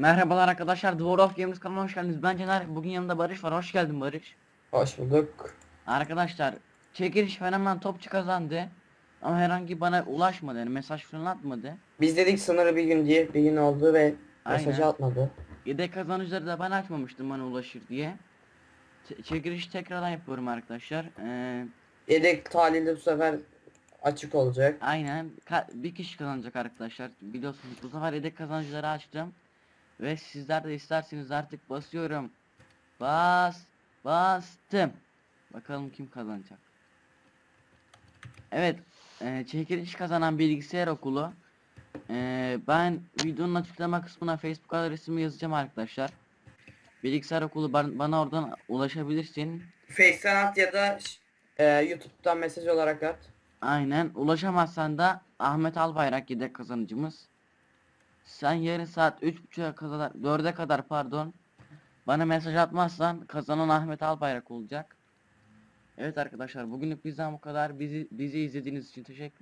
Merhabalar arkadaşlar, Dwarf of Games kanalına hoş geldiniz. Ben Caner, bugün yanımda Barış var. Hoş geldin Barış. Hoş bulduk. Arkadaşlar, çekiliş fenomen topçu kazandı. Ama herhangi bana ulaşmadı, yani mesaj falan atmadı. Biz dedik sınırı bir gün diye bir gün oldu ve Aynen. mesajı atmadı. Yedek kazanıcıları da ben açmamıştım bana ulaşır diye. Ç- çekilişi tekrardan yapıyorum arkadaşlar. Ee, Yedek talihli bu sefer açık olacak. aynen, Ka- bir kişi kazanacak arkadaşlar. Biliyorsunuz bu sefer yedek kazanıcıları açtım. Ve sizler de isterseniz artık basıyorum. Bas, bastım. Bakalım kim kazanacak. Evet, e, çekiliş kazanan bilgisayar okulu. E, ben videonun açıklama kısmına Facebook adresimi yazacağım arkadaşlar. Bilgisayar okulu ban- bana oradan ulaşabilirsin. Face'ten at ya da e, YouTube'dan mesaj olarak at. Aynen. Ulaşamazsan da Ahmet Albayrak yedek kazanıcımız. Sen yarın saat 3.30'a kadar 4'e kadar pardon bana mesaj atmazsan kazanan Ahmet Albayrak olacak. Evet arkadaşlar bugünlük bizden bu kadar. Bizi bizi izlediğiniz için teşekkür